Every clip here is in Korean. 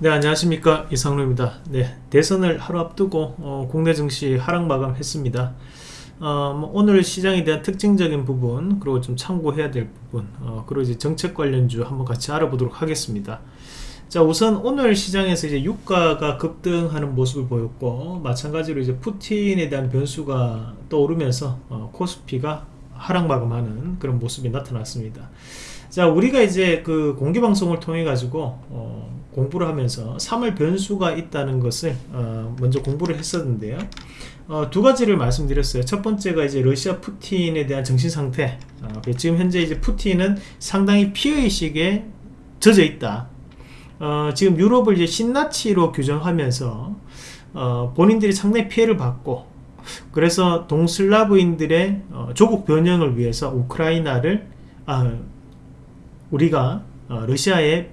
네 안녕하십니까. 이상로입니다. 네 대선을 하루 앞두고 어, 국내 증시 하락 마감했습니다. 어, 뭐 오늘 시장에 대한 특징적인 부분 그리고 좀 참고해야 될 부분 어, 그리고 이제 정책 관련주 한번 같이 알아보도록 하겠습니다. 자 우선 오늘 시장에서 이제 유가가 급등하는 모습을 보였고 마찬가지로 이제 푸틴에 대한 변수가 떠오르면서 어, 코스피가 하락 마감하는 그런 모습이 나타났습니다. 자 우리가 이제 그 공개 방송을 통해 가지고 어, 공부를 하면서 3월 변수가 있다는 것을 어, 먼저 공부를 했었는데요. 어, 두 가지를 말씀드렸어요. 첫 번째가 이제 러시아 푸틴에 대한 정신 상태. 어, 지금 현재 이제 푸틴은 상당히 피의식에 젖어 있다. 어, 지금 유럽을 이제 신나치로 규정하면서 어, 본인들이 상당히 피해를 받고 그래서 동슬라브인들의 어, 조국 변형을 위해서 우크라이나를 아, 우리가 어, 러시아에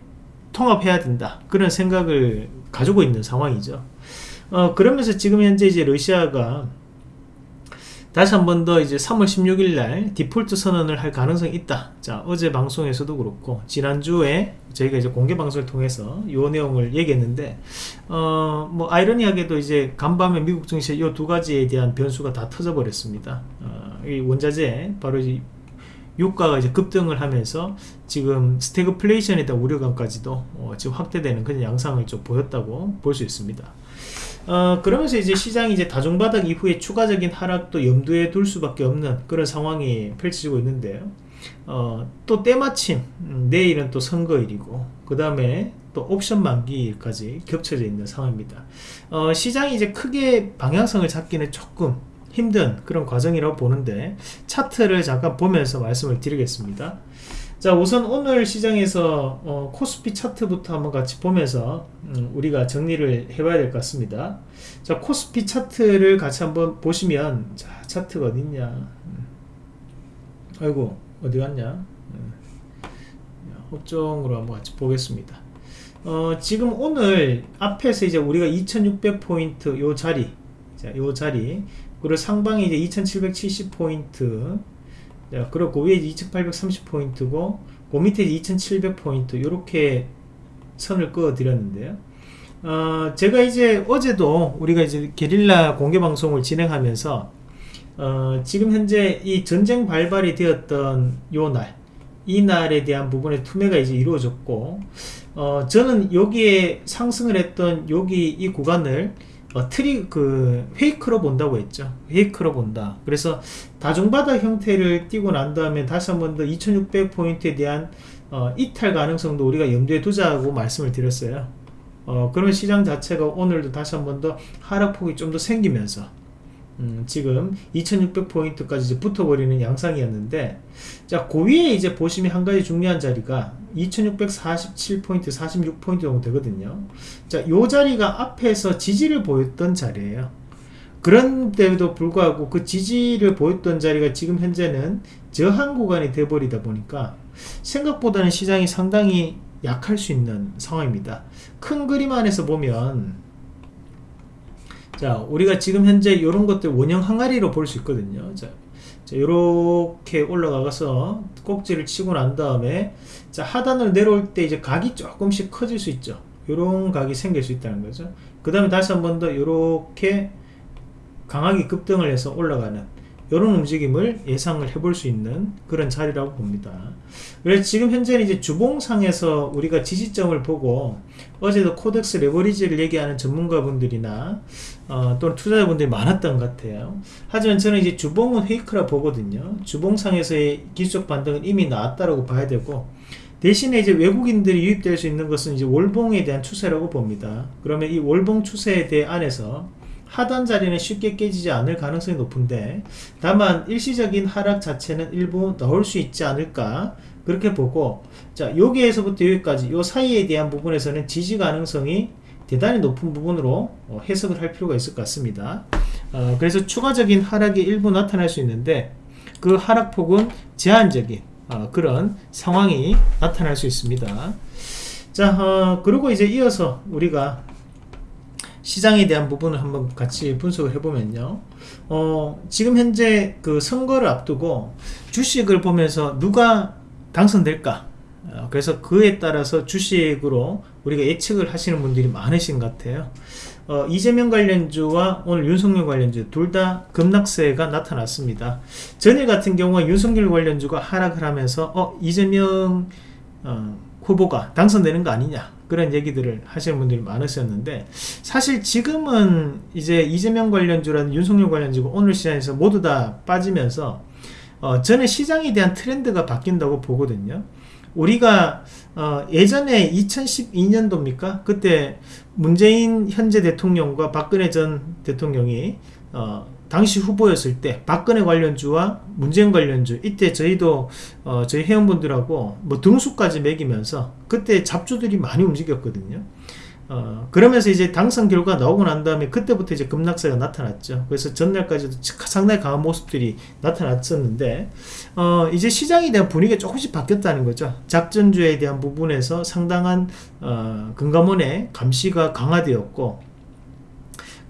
통합해야 된다 그런 생각을 가지고 있는 상황이죠 어, 그러면서 지금 현재 이제 러시아가 다시 한 번 더 이제 3월 16일 날 디폴트 선언을 할 가능성이 있다. 자, 어제 방송에서도 그렇고, 지난주에 저희가 이제 공개 방송을 통해서 이 내용을 얘기했는데, 어, 뭐, 아이러니하게도 이제 간밤에 미국 증시 이두 가지에 대한 변수가 다 터져버렸습니다. 어, 이 원자재, 바로 이 유가가 이제 급등을 하면서 지금 스태그플레이션에 대한 우려감까지도 어, 지금 확대되는 그런 양상을 좀 보였다고 볼 수 있습니다. 어, 그러면서 이제 시장이 이제 다중바닥 이후에 추가적인 하락도 염두에 둘 수밖에 없는 그런 상황이 펼쳐지고 있는데요. 어, 또 때마침 음, 내일은 또 선거일이고 그 다음에 또 옵션 만기일까지 겹쳐져 있는 상황입니다. 어, 시장이 이제 크게 방향성을 잡기는 조금 힘든 그런 과정이라고 보는데 차트를 잠깐 보면서 말씀을 드리겠습니다. 자 우선 오늘 시장에서 어, 코스피 차트부터 한번 같이 보면서 음, 우리가 정리를 해봐야 될 것 같습니다 자 코스피 차트를 같이 한번 보시면 자 차트가 어딨냐 음. 아이고 어디 갔냐 음. 업종으로 한번 같이 보겠습니다 어, 지금 오늘 앞에서 이제 우리가 2600포인트 요 자리 자, 요 자리 그리고 상방이 이제 2770포인트. 자, 그리고 그 위에 2830포인트고 그 밑에 2700포인트. 이렇게 선을 그어 드렸는데요. 어, 제가 이제 어제도 우리가 이제 게릴라 공개 방송을 진행하면서 어, 지금 현재 이 전쟁 발발이 되었던 요날 이 날에 대한 부분의 투매가 이제 이루어졌고 어, 저는 여기에 상승을 했던 여기 이 구간을 어, 트리 그 fake로 본다고 했죠. fake로 본다. 그래서 다중바닥 형태를 띄고 난 다음에 다시 한번 더 2600포인트에 대한 어, 이탈 가능성도 우리가 염두에 두자고 말씀을 드렸어요. 어, 그러면 시장 자체가 오늘도 다시 한번 더 하락폭이 좀 더 생기면서 음, 지금 2600포인트까지 이제 붙어버리는 양상이었는데 자, 그 위에 이제 보시면 한 가지 중요한 자리가 2647포인트, 46포인트 정도 되거든요. 자, 요 자리가 앞에서 지지를 보였던 자리예요. 그런데도 불구하고 그 지지를 보였던 자리가 지금 현재는 저항 구간이 돼버리다 보니까 생각보다는 시장이 상당히 약할 수 있는 상황입니다. 큰 그림 안에서 보면 자 우리가 지금 현재 이런 것들 원형 항아리로 볼 수 있거든요. 자, 자 이렇게 올라가서 꼭지를 치고 난 다음에 자 하단을 내려올 때 이제 각이 조금씩 커질 수 있죠. 이런 각이 생길 수 있다는 거죠. 그 다음에 다시 한 번더 이렇게 강하게 급등을 해서 올라가는 이런 움직임을 예상을 해볼 수 있는 그런 자리라고 봅니다. 그래서 지금 현재는 이제 주봉상에서 우리가 지지점을 보고 어제도 코덱스 레버리지를 얘기하는 전문가분들이나 어, 또는 투자자분들이 많았던 것 같아요. 하지만 저는 이제 주봉은 페이크라 보거든요. 주봉상에서의 기술적 반등은 이미 나왔다라고 봐야 되고 대신에 이제 외국인들이 유입될 수 있는 것은 이제 월봉에 대한 추세라고 봅니다. 그러면 이 월봉 추세에 대해 안에서 하단 자리는 쉽게 깨지지 않을 가능성이 높은데 다만 일시적인 하락 자체는 일부 나올 수 있지 않을까 그렇게 보고 자 여기에서부터 여기까지 요 사이에 대한 부분에서는 지지 가능성이 대단히 높은 부분으로 어, 해석을 할 필요가 있을 것 같습니다 어, 그래서 추가적인 하락이 일부 나타날 수 있는데 그 하락폭은 제한적인 어, 그런 상황이 나타날 수 있습니다 자 어, 그리고 이제 이어서 우리가 시장에 대한 부분을 한번 같이 분석을 해보면요. 어, 지금 현재 그 선거를 앞두고 주식을 보면서 누가 당선될까? 어, 그래서 그에 따라서 주식으로 우리가 예측을 하시는 분들이 많으신 것 같아요. 어, 이재명 관련주와 오늘 윤석열 관련주 둘 다 급락세가 나타났습니다. 전일 같은 경우 윤석열 관련주가 하락을 하면서 어, 이재명 어, 후보가 당선되는 거 아니냐 그런 얘기들을 하시는 분들이 많으셨는데 사실 지금은 이제 이재명 관련주라는 윤석열 관련주가 오늘 시장에서 모두 다 빠지면서 어, 저는 시장에 대한 트렌드가 바뀐다고 보거든요. 우리가 어, 예전에 2012년도입니까? 그때 문재인 현재 대통령과 박근혜 전 대통령이 어, 당시 후보였을 때 박근혜 관련주와 문재인 관련주 이때 저희도 어, 저희 회원분들하고 뭐 등수까지 매기면서 그때 잡주들이 많이 움직였거든요. 어, 그러면서 이제 당선 결과 나오고 난 다음에 그때부터 이제 급락세가 나타났죠. 그래서 전날까지도 상당히 강한 모습들이 나타났었는데, 어, 이제 시장에 대한 분위기가 조금씩 바뀌었다는 거죠. 작전주에 대한 부분에서 상당한, 어, 금감원의 감시가 강화되었고,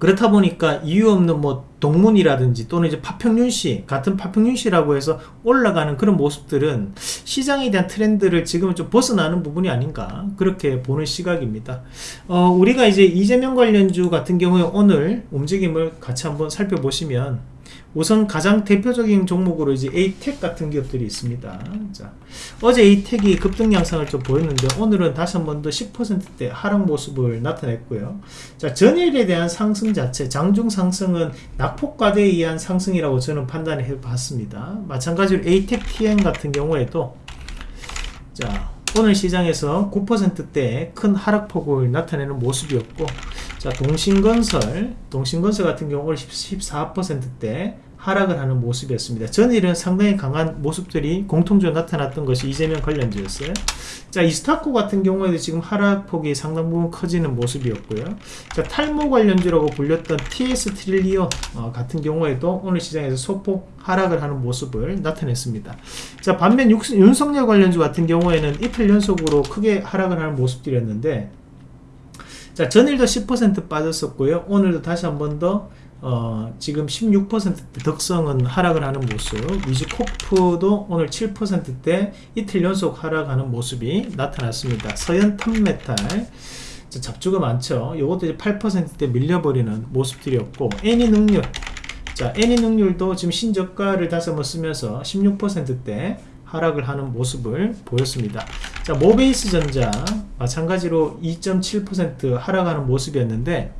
그렇다 보니까 이유 없는 뭐 동문이라든지 또는 이제 파평윤 씨 같은 파평윤 씨라고 해서 올라가는 그런 모습들은 시장에 대한 트렌드를 지금은 좀 벗어나는 부분이 아닌가 그렇게 보는 시각입니다. 어, 우리가 이제 이재명 관련주 같은 경우에 오늘 움직임을 같이 한번 살펴보시면 우선 가장 대표적인 종목으로 이제 에이텍 같은 기업들이 있습니다. 자, 어제 에이텍이 급등 양상을 좀 보였는데 오늘은 다시 한 번 더 10%대 하락 모습을 나타냈고요. 자, 전일에 대한 상승 자체, 장중 상승은 낙폭과대에 의한 상승이라고 저는 판단해 봤습니다. 마찬가지로 에이텍 TN 같은 경우에도 자, 오늘 시장에서 9%대 큰 하락폭을 나타내는 모습이었고 자 동신건설 동신건설 같은 경우 는 14%대 하락을 하는 모습이었습니다. 전일은 상당히 강한 모습들이 공통적으로 나타났던 것이 이재명 관련주였어요. 자, 이스타코 같은 경우에도 지금 하락폭이 상당 부분 커지는 모습이었고요. 자, 탈모 관련주라고 불렸던 TS 트릴리온 어, 같은 경우에도 오늘 시장에서 소폭 하락을 하는 모습을 나타냈습니다. 자, 반면 육, 윤석열 관련주 같은 경우에는 이틀 연속으로 크게 하락을 하는 모습들이었는데 자, 전일도 10% 빠졌었고요. 오늘도 다시 한 번 더, 어, 지금 16% 덕성은 하락을 하는 모습. 위즈코프도 오늘 7%대 이틀 연속 하락하는 모습이 나타났습니다. 서현 탑메탈. 자, 잡주가 많죠. 이것도 이제 8%대 밀려버리는 모습들이었고, 애니 능률. 자, 애니 능률도 지금 신저가를 다시 한번 쓰면서 16%대 하락을 하는 모습을 보였습니다. 자, 모베이스 전자 마찬가지로 2.7% 하락하는 모습이었는데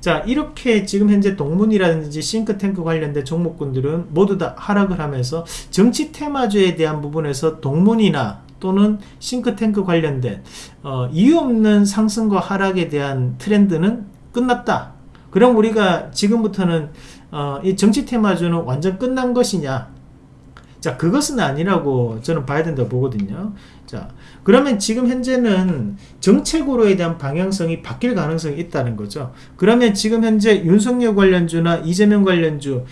자 이렇게 지금 현재 동문이라든지 싱크탱크 관련된 종목군들은 모두 다 하락을 하면서 정치 테마주에 대한 부분에서 동문이나 또는 싱크탱크 관련된 어, 이유 없는 상승과 하락에 대한 트렌드는 끝났다. 그럼 우리가 지금부터는 어, 이 정치 테마주는 완전 끝난 것이냐 자, 그것은 아니라고 저는 봐야 된다고 보거든요. 자, 그러면 지금 현재는 정책으로에 대한 방향성이 바뀔 가능성이 있다는 거죠. 그러면 지금 현재 윤석열 관련주나 이재명 관련주,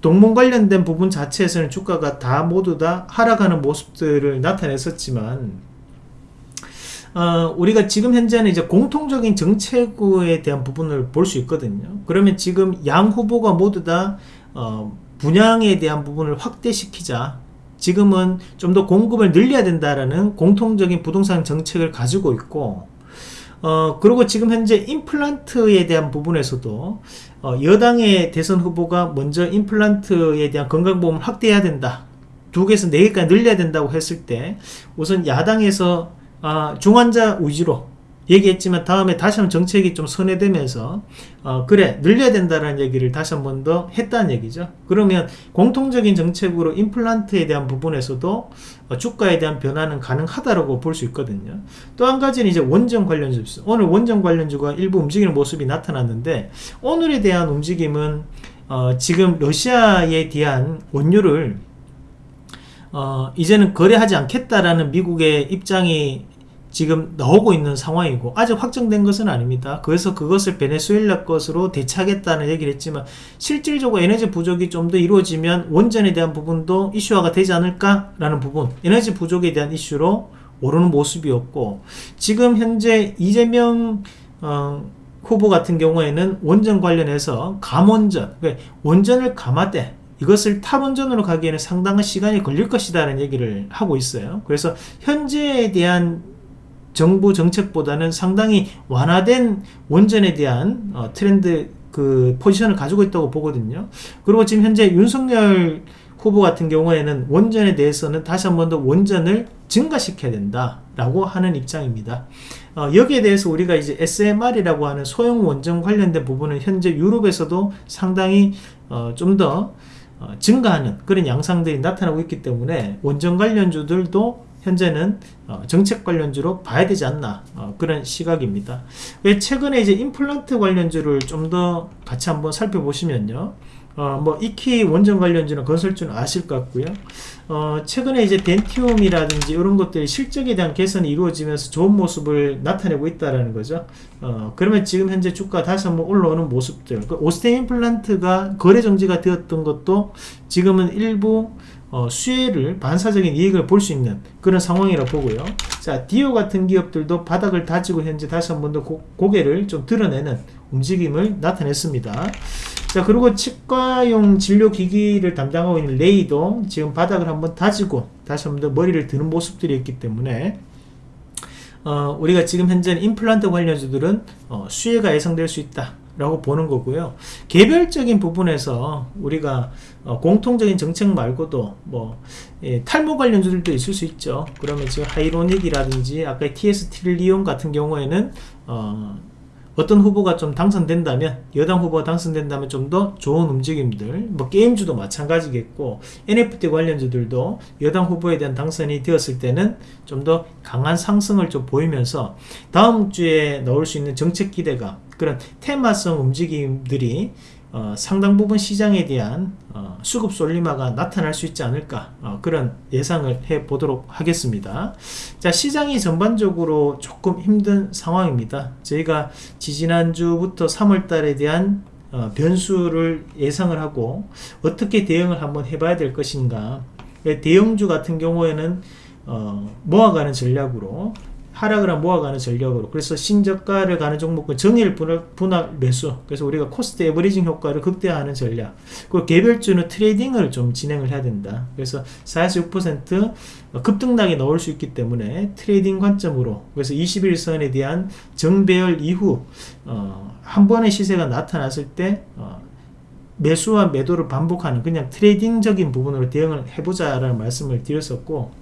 동문 관련된 부분 자체에서는 주가가 다 모두 다 하락하는 모습들을 나타냈었지만, 어, 우리가 지금 현재는 이제 공통적인 정책에 대한 부분을 볼 수 있거든요. 그러면 지금 양 후보가 모두 다, 어, 분양에 대한 부분을 확대시키자. 지금은 좀 더 공급을 늘려야 된다라는 공통적인 부동산 정책을 가지고 있고 어 그리고 지금 현재 임플란트에 대한 부분에서도 어, 여당의 대선 후보가 먼저 임플란트에 대한 건강보험을 확대해야 된다. 두 개에서 네 개까지 늘려야 된다고 했을 때 우선 야당에서 아, 중환자 위주로 얘기했지만 다음에 다시 한번 정책이 좀 선회되면서 어, 그래 늘려야 된다는 얘기를 다시 한 번 더 했다는 얘기죠. 그러면 공통적인 정책으로 임플란트에 대한 부분에서도 어, 주가에 대한 변화는 가능하다고 볼 수 있거든요. 또 한 가지는 이제 원전 관련주 오늘 원전 관련주가 일부 움직이는 모습이 나타났는데 오늘에 대한 움직임은 어, 지금 러시아에 대한 원유를 어, 이제는 거래하지 않겠다라는 미국의 입장이 지금 나오고 있는 상황이고 아직 확정된 것은 아닙니다. 그래서 그것을 베네수엘라 것으로 대체하겠다는 얘기를 했지만 실질적으로 에너지 부족이 좀 더 이루어지면 원전에 대한 부분도 이슈화가 되지 않을까라는 부분 에너지 부족에 대한 이슈로 오르는 모습이었고 지금 현재 이재명 어, 후보 같은 경우에는 원전 관련해서 감원전 그러니까 원전을 감아대 이것을 탈원전으로 가기에는 상당한 시간이 걸릴 것이다 라는 얘기를 하고 있어요. 그래서 현재에 대한 정부 정책보다는 상당히 완화된 원전에 대한 어, 트렌드 그 포지션을 가지고 있다고 보거든요. 그리고 지금 현재 윤석열 후보 같은 경우에는 원전에 대해서는 다시 한 번 더 원전을 증가시켜야 된다라고 하는 입장입니다. 어, 여기에 대해서 우리가 이제 SMR이라고 하는 소형 원전 관련된 부분은 현재 유럽에서도 상당히 어, 좀더 어, 증가하는 그런 양상들이 나타나고 있기 때문에 원전 관련주들도 현재는 어, 정책 관련주로 봐야 되지 않나 어, 그런 시각입니다. 최근에 이제 임플란트 관련주를 좀 더 같이 한번 살펴보시면요. 어, 뭐 익히 원전 관련주는 건설주는 아실 것 같고요. 어, 최근에 이제 덴티움이라든지 이런 것들이 실적에 대한 개선이 이루어지면서 좋은 모습을 나타내고 있다라는 거죠. 어, 그러면 지금 현재 주가 다시 한번 올라오는 모습들. 그 오스템 임플란트가 거래 정지가 되었던 것도 지금은 일부 어, 수혜를 반사적인 이익을 볼 수 있는 그런 상황이라 보고요. 자, 디오 같은 기업들도 바닥을 다지고 현재 다시 한 번 더 고개를 좀 드러내는 움직임을 나타냈습니다. 자 그리고 치과용 진료기기를 담당하고 있는 레이도 지금 바닥을 한번 다지고 다시 한번 더 머리를 드는 모습들이 있기 때문에 어, 우리가 지금 현재 임플란트 관련주들은 어, 수혜가 예상될 수 있다 라고 보는 거고요. 개별적인 부분에서 우리가 어, 공통적인 정책 말고도 뭐 예, 탈모 관련주들도 있을 수 있죠. 그러면 지금 하이로닉이라든지 아까 TS 트릴리온 같은 경우에는 어, 어떤 후보가 좀 당선된다면 여당 후보가 당선된다면 좀 더 좋은 움직임들 뭐 게임주도 마찬가지겠고 NFT 관련주들도 여당 후보에 대한 당선이 되었을 때는 좀 더 강한 상승을 좀 보이면서 다음 주에 나올 수 있는 정책 기대감 그런 테마성 움직임들이 어, 상당 부분 시장에 대한 어, 수급 솔리마가 나타날 수 있지 않을까 어, 그런 예상을 해 보도록 하겠습니다. 자 시장이 전반적으로 조금 힘든 상황입니다. 저희가 지지난주부터 3월달에 대한 어, 변수를 예상을 하고 어떻게 대응을 한번 해봐야 될 것인가. 대형주 같은 경우에는 어, 모아가는 전략으로 하락을 한 모아가는 전략으로. 그래서 신저가를 가는 종목은 정일 분할, 분할 매수. 그래서 우리가 cost averaging 효과를 극대화하는 전략. 그리고 개별주는 trading을 좀 진행을 해야 된다. 그래서 46% 급등락이 나올 수 있기 때문에 trading 관점으로. 그래서 21선에 대한 정배열 이후 어, 한 번의 시세가 나타났을 때 어, 매수와 매도를 반복하는 그냥 트레이딩적인 부분으로 대응을 해보자 라는 말씀을 드렸었고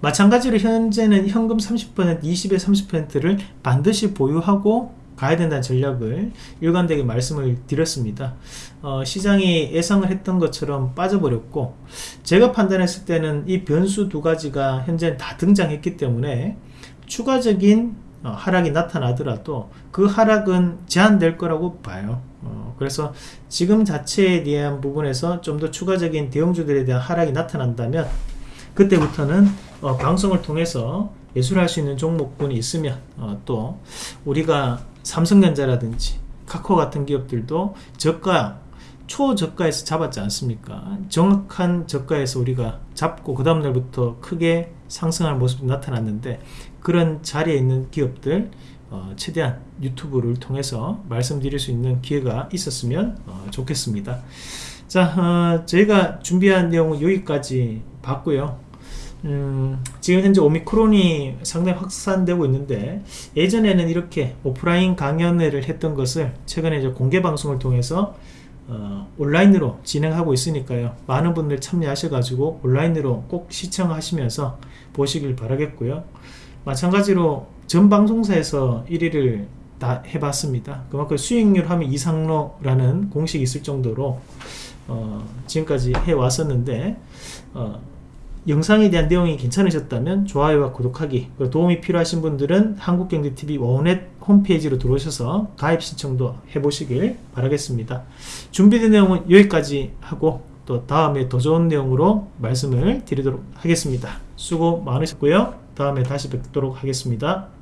마찬가지로 현재는 현금 30% 20에 30%를 반드시 보유하고 가야 된다는 전략을 일관되게 말씀을 드렸습니다. 어, 시장이 예상을 했던 것처럼 빠져버렸고 제가 판단했을 때는 이 변수 두 가지가 현재 다 등장했기 때문에 추가적인 어, 하락이 나타나더라도 그 하락은 제한될 거라고 봐요. 어, 그래서 지금 자체에 대한 부분에서 좀 더 추가적인 대형주들에 대한 하락이 나타난다면 그때부터는 어, 방송을 통해서 예술할 수 있는 종목군이 있으면 어, 또 우리가 삼성전자라든지 카카오 같은 기업들도 저가 초저가에서 잡았지 않습니까? 정확한 저가에서 우리가 잡고 그 다음날부터 크게 상승할 모습이 나타났는데 그런 자리에 있는 기업들 어, 최대한 유튜브를 통해서 말씀드릴 수 있는 기회가 있었으면 어, 좋겠습니다. 자 어, 저희가 준비한 내용은 여기까지 봤고요 음, 지금 현재 오미크론이 상당히 확산되고 있는데 예전에는 이렇게 오프라인 강연회를 했던 것을 최근에 이제 공개 방송을 통해서 어, 온라인으로 진행하고 있으니까요. 많은 분들 참여하셔 가지고 온라인으로 꼭 시청하시면서 보시길 바라겠고요. 마찬가지로 전 방송사에서 1위를 다 해봤습니다. 그만큼 수익률 하면 이상로라는 공식이 있을 정도로 어, 지금까지 해왔었는데 어, 영상에 대한 내용이 괜찮으셨다면 좋아요와 구독하기 도움이 필요하신 분들은 한국경제TV 원넷 홈페이지로 들어오셔서 가입 신청도 해보시길 바라겠습니다. 준비된 내용은 여기까지 하고 또 다음에 더 좋은 내용으로 말씀을 드리도록 하겠습니다. 수고 많으셨고요. 다음에 다시 뵙도록 하겠습니다